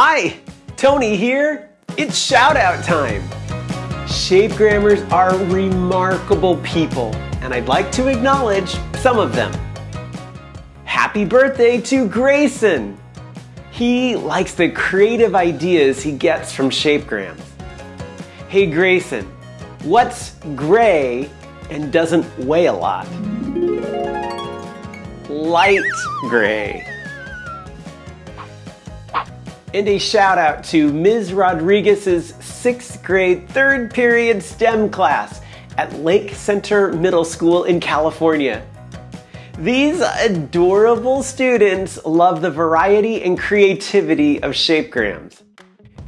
Hi, Tony here. It's shout out time. Shapegrammers are remarkable people, and I'd like to acknowledge some of them. Happy birthday to Grayson! He likes the creative ideas he gets from shapegrams. Hey Grayson, what's gray and doesn't weigh a lot? Light gray. And a shout out to Ms. Rodriguez's sixth grade third period STEM class at Lake Center Middle School in California. These adorable students love the variety and creativity of shapegrams.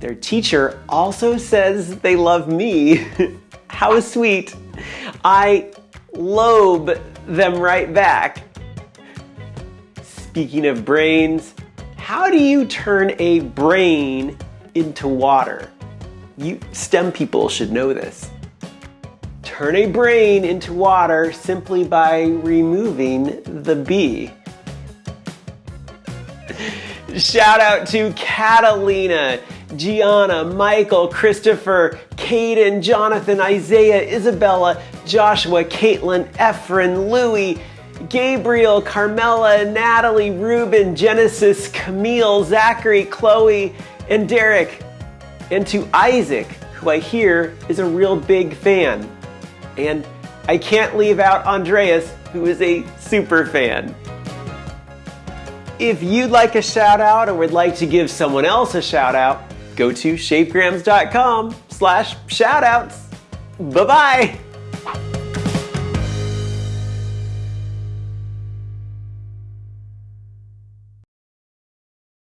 Their teacher also says they love me. How sweet. I lobe them right back. Speaking of brains, how do you turn a brain into water? You STEM people should know this. Turn a brain into water simply by removing the B. Shout out to Catalina, Gianna, Michael, Christopher, Caden, Jonathan, Isaiah, Isabella, Joshua, Caitlin, Efren, Louie, Gabriel, Carmela, Natalie, Ruben, Genesis, Camille, Zachary, Chloe, and Derek. And to Isaac, who I hear is a real big fan. And I can't leave out Andreas, who is a super fan. If you'd like a shout out or would like to give someone else a shout out, go to shapegrams.com slash shoutouts. Bye-bye.